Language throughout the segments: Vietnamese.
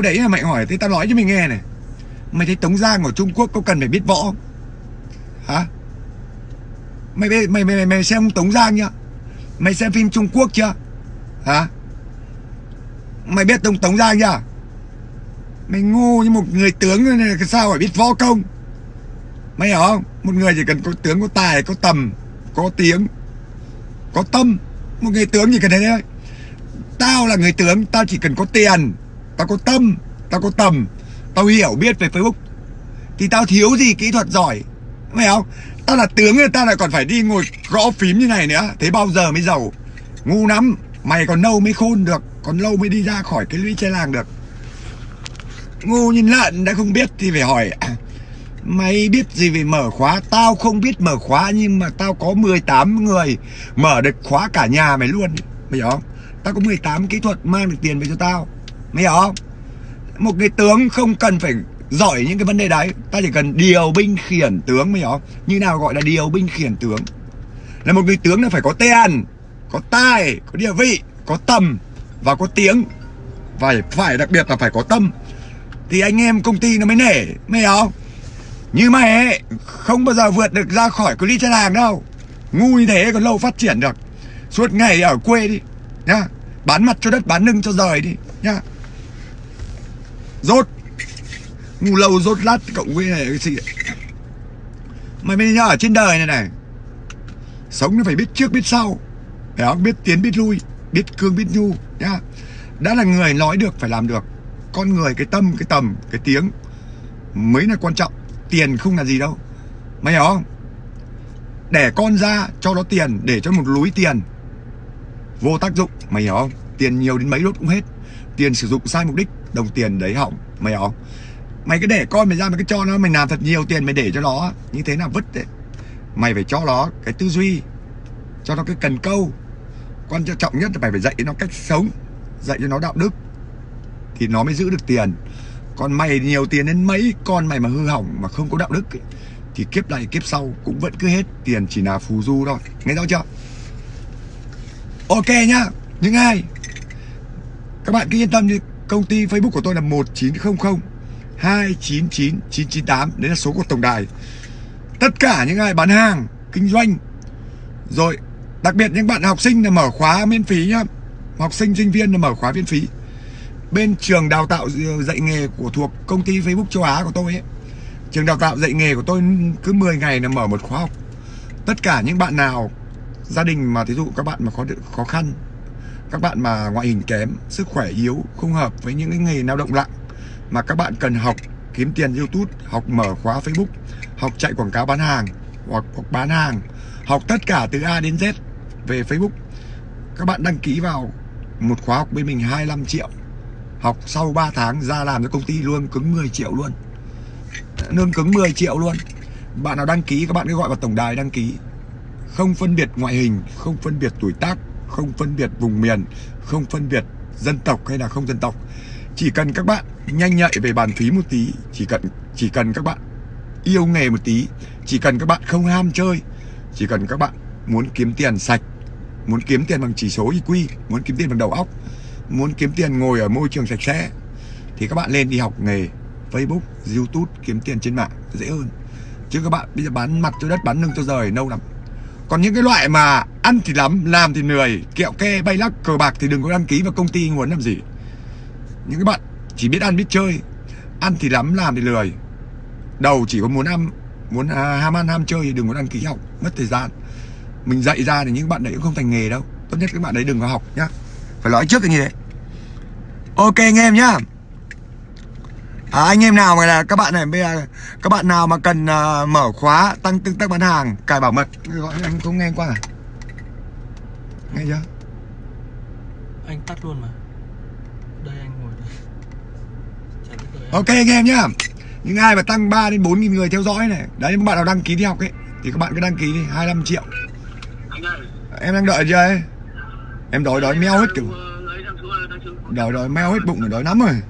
đấy là mày hỏi thế tao nói cho mày nghe này. Mày thấy tống giang ở trung quốc có cần phải biết võ không? Hả? Mày mày mày mày, mày xem tống giang nhá mày xem phim trung quốc chưa? Hả? Mày biết tống tống giang chưa? Mày ngu như một người tướng này sao phải biết võ công? Mày hiểu không? Một người chỉ cần có tướng có tài có tầm có tiếng có tâm. Một người tướng chỉ cần thế thôi. Tao là người tướng tao chỉ cần có tiền tao có tâm, tao có tầm. Tao hiểu biết về facebook. Thì tao thiếu gì kỹ thuật giỏi? Mày không? Tao là tướng rồi tao lại còn phải đi ngồi gõ phím như này nữa. Thế bao giờ mới giàu? Ngu lắm. Mày còn lâu mới khôn được. Còn lâu mới đi ra khỏi cái lũy che làng được. Ngu như lợn đã không biết thì phải hỏi. Mày biết gì về mở khóa? Tao không biết mở khóa Nhưng mà tao có 18 người Mở được khóa cả nhà mày luôn. Mày hiểu không? Tao có 18 kỹ thuật mang được tiền về cho tao. Mày hiểu không? Một cái tướng không cần phải giỏi những cái vấn đề đấy. Ta chỉ cần điều binh khiển tướng Mày hiểu không? Như nào gọi là điều binh khiển tướng? Là một người tướng là phải có tiền Có tài, có địa vị Có tầm và có tiếng. Và phải đặc biệt là phải có tâm. Thì anh em công ty nó mới nể Mày hiểu không? Như mày ấy Không bao giờ vượt được ra khỏi cái lý chân hàng đâu. Ngu như thế còn lâu phát triển được. Suốt ngày ở quê đi Nhá. Bán mặt cho đất bán lưng cho rời đi Nhá. Rốt. Ngu lâu rốt lát cộng với này cái gì Mày mới nhớ ở trên đời này này. Sống nó phải biết trước biết sau. Phải không? Biết tiến biết lui, Biết cương biết nhu, nhá. Đã là người nói được, phải làm được. Con người, cái tâm, cái tầm, cái tiếng Mới là quan trọng. Tiền không là gì đâu. Mày hiểu không? Để con ra, cho nó tiền, Để cho một lúi tiền. Vô tác dụng, Mày hiểu không? Tiền nhiều đến mấy đốt cũng hết. Tiền sử dụng sai mục đích. Đồng tiền đấy hỏng Mày không? Mày cứ để con mày ra mày cứ cho nó Mày làm thật nhiều tiền mày để cho nó Như thế là vứt đấy. Mày phải cho nó cái tư duy Cho nó cái cần câu. Quan trọng nhất là mày phải dạy nó cách sống Dạy cho nó đạo đức Thì nó mới giữ được tiền. Còn mày nhiều tiền đến mấy con mày mà hư hỏng mà không có đạo đức ấy, thì kiếp này kiếp sau cũng vẫn cứ hết tiền chỉ là phù du thôi. Nghe rõ chưa? Ok nhá. Những ai? Các bạn cứ yên tâm đi công ty facebook của tôi là 1900 299 998 đấy là số của tổng đài. Tất cả những ai bán hàng, kinh doanh, rồi đặc biệt những bạn học sinh là mở khóa miễn phí nhá. Học sinh sinh viên là mở khóa miễn phí. Bên trường đào tạo ờ, dạy nghề của thuộc công ty Facebook châu Á của tôi ấy, trường đào tạo dạy nghề của tôi cứ 10 ngày là mở một khóa học. Tất cả những bạn nào, gia đình mà thí dụ các bạn mà khó khó khăn các bạn mà ngoại hình kém sức khỏe yếu không hợp với những cái nghề lao động lặng mà các bạn cần học kiếm tiền YouTube học mở khóa Facebook học chạy quảng cáo bán hàng hoặc, hoặc bán hàng học tất cả từ A đến Z về Facebook. Các bạn đăng ký vào một khóa học bên mình 25 triệu Học sau 3 tháng ra làm cho công ty luôn cứng 10 triệu luôn. Lương cứng 10 triệu luôn. Bạn nào đăng ký các bạn cứ gọi vào tổng đài đăng ký. Không phân biệt ngoại hình Không phân biệt tuổi tác không phân biệt vùng miền Không phân biệt dân tộc hay là không dân tộc Chỉ cần các bạn nhanh nhạy về bàn phí một tí Chỉ cần chỉ cần các bạn yêu nghề một tí Chỉ cần các bạn không ham chơi Chỉ cần các bạn muốn kiếm tiền sạch Muốn kiếm tiền bằng chỉ số IQ Muốn kiếm tiền bằng đầu óc muốn kiếm tiền ngồi ở môi trường sạch sẽ thì các bạn lên đi học nghề Facebook, YouTube kiếm tiền trên mạng dễ hơn. Chứ các bạn bây giờ bán mặt cho đất bán lưng cho rời nâu lắm. Còn những cái loại mà ăn thì lắm, làm thì lười, kẹo ke, bay lắc, cờ bạc thì đừng có đăng ký vào công ty muốn làm gì. Những cái bạn chỉ biết ăn biết chơi, ăn thì lắm, làm thì lười. Đầu chỉ có muốn ăn, muốn à, ham ăn ham chơi thì đừng có đăng ký học, mất thời gian. Mình dạy ra thì những bạn đấy cũng không thành nghề đâu. Tốt nhất các bạn đấy đừng có học nhá. Phải nói trước cái như thế. Ok anh em nhá à, Anh em nào mà là các bạn này bây giờ Các bạn nào mà cần uh, mở khóa Tăng tương tác bán hàng Cài bảo mật Gọi anh không nghe qua à? Nghe chưa? Anh tắt luôn mà. Đây anh ngồi đây. Ok anh em nhá. Những ai mà tăng 3 đến 4 nghìn người theo dõi này Đấy các bạn nào đăng ký đi học ấy Thì các bạn cứ đăng ký đi 25 triệu. Em đang đợi chưa ấy? Em đói đói meo hết kiểu Đói đói meo hết bụng rồi đói lắm rồi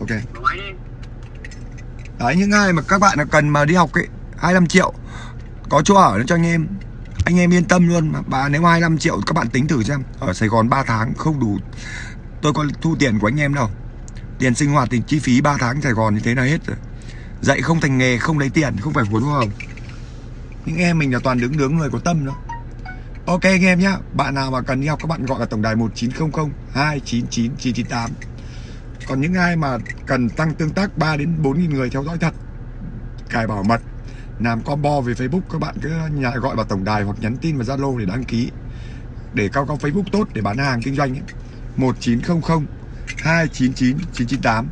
Ok. Đấy, những ai mà các bạn cần mà đi học ấy 25 triệu, Có chỗ ở cho anh em. Anh em yên tâm luôn. Mà bà nếu 25 triệu các bạn tính thử xem, Ở Sài Gòn 3 tháng không đủ. Tôi có thu tiền của anh em đâu. Tiền sinh hoạt tiền chi phí 3 tháng Sài Gòn như thế là hết rồi. Dạy không thành nghề, không lấy tiền, không phải vốn hoa hồng. Những em mình là toàn đứng đứng người có tâm đó. Ok anh em nhá. Bạn nào mà cần đi học các bạn gọi là tổng đài 1900 299 998 còn những ai mà cần tăng tương tác 3 đến 4.000 người theo dõi thật, cài bảo mật, làm combo về Facebook, các bạn cứ nhà gọi vào tổng đài hoặc nhắn tin vào Zalo để đăng ký. Để cao cao Facebook tốt, để bán hàng kinh doanh ấy. 1900 299 998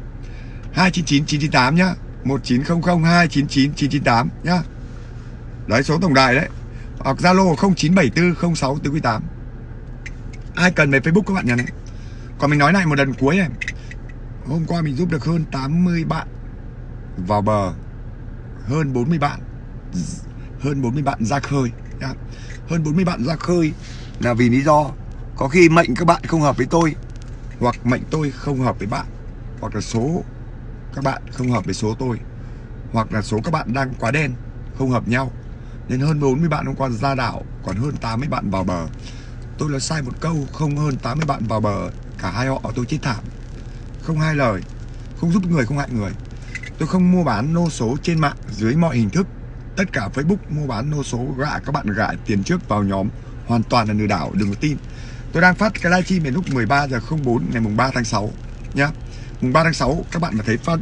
299 998 nhá. 1900 299 998 nhá. Đấy số tổng đài đấy. Hoặc Zalo 0974 06 48 Ai cần về Facebook các bạn nhắn. Đấy Còn mình nói lại một lần cuối này. Hôm qua mình giúp được hơn 80 bạn. Vào bờ, Hơn 40 bạn. Hơn 40 bạn ra khơi, nhá. Hơn 40 bạn ra khơi Là vì lý do Có khi mệnh các bạn không hợp với tôi, Hoặc mệnh tôi không hợp với bạn, Hoặc là số các bạn không hợp với số tôi, Hoặc là số các bạn đang quá đen, Không hợp nhau. Nên hơn 40 bạn hôm qua ra đảo, Còn hơn 80 bạn vào bờ. Tôi là sai một câu, Không hơn 80 bạn vào bờ, Cả hai họ tôi chết thảm. Không hai lời, Không giúp người không hại người. Tôi không mua bán nô số trên mạng dưới mọi hình thức. Tất cả Facebook mua bán nô số gạ các bạn gạ tiền trước vào nhóm Hoàn toàn là lừa đảo, đừng có tin. Tôi đang phát cái livestream này lúc 13 giờ 04 ngày mùng 3 tháng 6 nhá. Mùng 3 tháng 6 các bạn mà thấy phát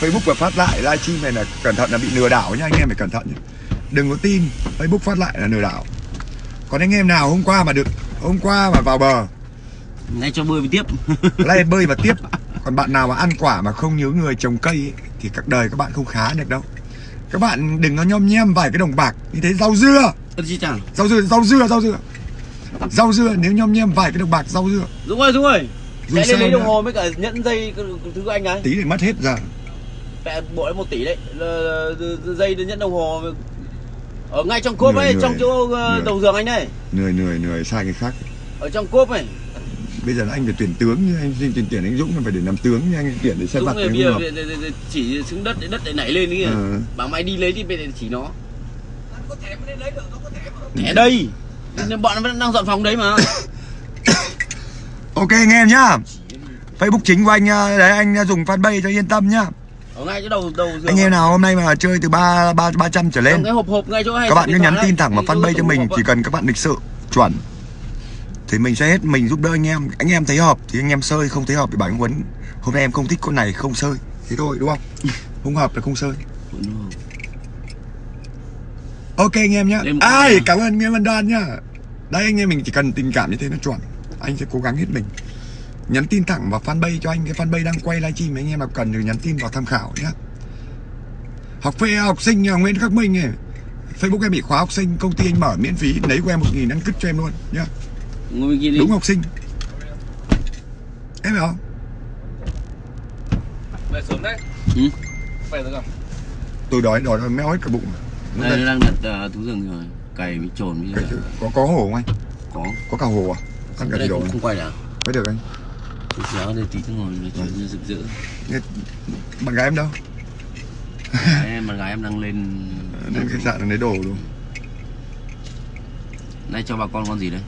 Facebook và phát lại livestream này là cẩn thận là bị lừa đảo nha anh em phải cẩn thận nhá. đừng có tin, Facebook phát lại là lừa đảo. Còn anh em nào hôm qua mà được, hôm qua mà vào bờ Nay cho bơi tiếp. Nay bơi và tiếp. Còn bạn nào mà ăn quả mà không nhớ người trồng cây ấy, thì các đời các bạn không khá được đâu. Các bạn đừng có nhom nhem vài cái đồng bạc như thế. Rau dưa. Rau dưa rau dưa rau dưa. Rau dưa nếu nhom nhem vài cái đồng bạc rau dưa. Dũng ơi Dũng ơi. Sao lên lấy đồng hồ với cả nhẫn dây cái- cái thứ anh ấy. Tí để mất hết giờ. Mẹ bộ đấy một tỷ đấy. Dây nhẫn đồng hồ. Ở ngay trong cốp ấy Trong chỗ ờ, đầu giường anh đây người người người sai người khác. Ở trong cốp này bây giờ là anh phải tuyển tướng như anh xin tuyển tuyển anh Dũng là phải để làm tướng như anh tuyển để này anh bây giờ chỉ xuống đất để đất để nảy lên kia Ờ. Bảo mày đi lấy thì bây giờ chỉ nó. Thẻ đây. Nên Bọn nó vẫn đang dọn phòng đấy mà. Ok anh em nhá. Facebook chính của anh à, đấy anh à, dùng fanpage cho yên tâm nhá. Ở ngay chỗ đầu đầu giường anh em nào hôm nay mà chơi từ ba ba ba trăm trở Trong lên cái hộp hộp ngay chỗ hay các bạn cứ nhắn tin thẳng vào fanpage cho mình chỉ ấy. cần các bạn lịch sự chuẩn thì mình sẽ hết mình giúp đỡ anh em. Anh em thấy hợp thì anh em sơi không thấy hợp thì bảo anh Huấn hôm nay em không thích con này không sơi. Thế thôi đúng không? Không hợp là không sơi. Ok anh em nhá. Ai cảm ơn anh em Vân Đoan nhá. Đây anh em mình chỉ cần tình cảm như thế nó chuẩn. Anh sẽ cố gắng hết mình. Nhắn tin thẳng vào fanpage cho anh. Cái fanpage đang quay livestream anh em nào cần thì nhắn tin vào tham khảo nhá. Học phê học sinh nhà Nguyễn Khắc Minh này Facebook em bị khóa học sinh công ty anh mở miễn phí. Lấy của em một nghìn ăn cứt cho em luôn nhá Ngồi bên kia đi. Đúng học sinh. Em hiểu không? Về sớm đấy. Ừ. Về rồi không? tôi đói đói méo hết cả bụng Đây đây. nó đang đặt ờ, thú rừng rồi. Cày với trồn Cái- cả có có hổ không anh? Có. Có cả hổ à? Ăn cả rồi không quay được mới được anh. Tôi xéo đây tí nữa ngồi nói chuyện cho rực rỡ. Bạn gái em đâu? Em bạn gái em đang lên đến khách sạn lấy đồ luôn Nay cho bà con con gì đấy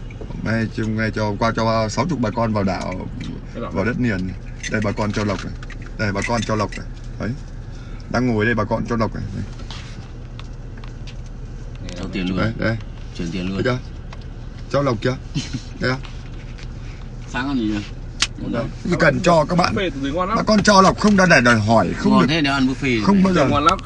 nay chung ngay cho qua cho 60 bà con vào đảo vào đất liền đây bà con cho lộc này. Đây bà con cho lộc này. Đấy. Đang ngồi đây bà con cho lộc này. Đây, Cho tiền luôn. Đây, đây. Chuyển tiền luôn. Chưa? Cho lộc chưa? Đây không? Sáng ăn gì nhỉ? Đấy. cần cho các bạn. Bà con cho lộc không đã để đòi hỏi không Ngon được. thế nếu ăn buffet không bao giờ. Ngon lắm.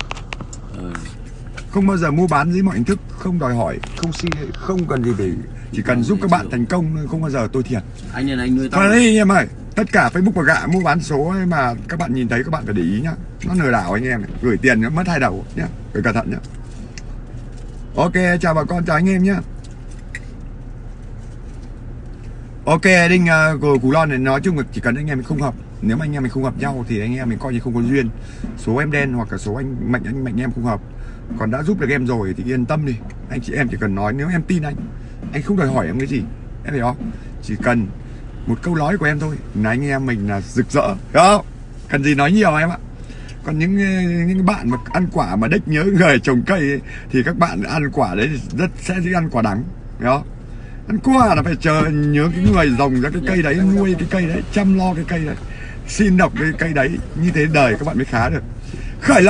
Không bao giờ mua bán dưới mọi hình thức không đòi hỏi không si không cần gì để chỉ cần giúp các bạn thành công không bao giờ tôi thiệt. Anh nên anh nuôi tao. Đi anh em ơi Tất cả Facebook và gạ mua bán số mà các bạn nhìn thấy các bạn phải để ý nhá. Nó lừa đảo anh em này. Gửi tiền nó mất hai đầu nhá Phải cẩn thận nhá. Ok chào bà con chào anh em nhá. Ok Đinh uh, của Cú Lon này nói chung là chỉ cần anh em mình không hợp. Nếu mà anh em mình không hợp nhau thì anh em mình coi như không có duyên. Số em đen hoặc là số anh mạnh anh mạnh em không hợp còn đã giúp được em rồi thì yên tâm đi. Anh chị em chỉ cần nói nếu em tin anh Anh không đòi hỏi em cái gì. Em hiểu không? Chỉ cần một câu nói của em thôi là anh em mình là rực rỡ. Hiểu không? Cần gì nói nhiều em ạ. Còn những những bạn mà ăn quả mà đích nhớ người trồng cây ấy, thì các bạn ăn quả đấy rất sẽ đi ăn quả đắng. Hiểu không? Ăn quả là phải chờ nhớ cái người trồng ra cái cây đấy nuôi cái cây đấy chăm lo cái cây đấy xin đọc cái cây đấy. Như thế đời các bạn mới khá được. Khởi lập